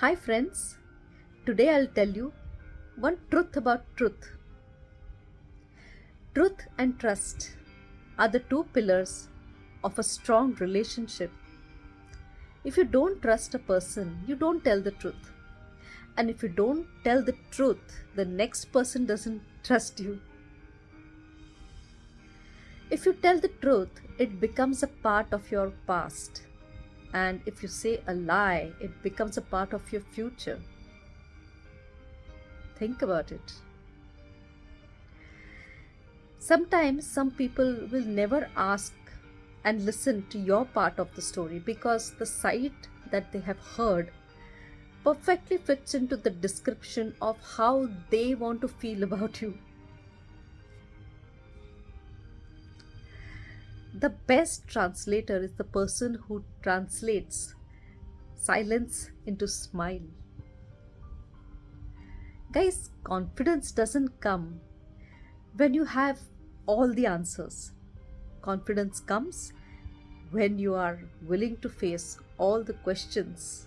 Hi, friends. Today I'll tell you one truth about truth. Truth and trust are the two pillars of a strong relationship. If you don't trust a person, you don't tell the truth. And if you don't tell the truth, the next person doesn't trust you. If you tell the truth, it becomes a part of your past. And if you say a lie, it becomes a part of your future. Think about it. Sometimes some people will never ask and listen to your part of the story because the side that they have heard perfectly fits into the description of how they want to feel about you. The best translator is the person who translates silence into smile. Guys, confidence doesn't come when you have all the answers. Confidence comes when you are willing to face all the questions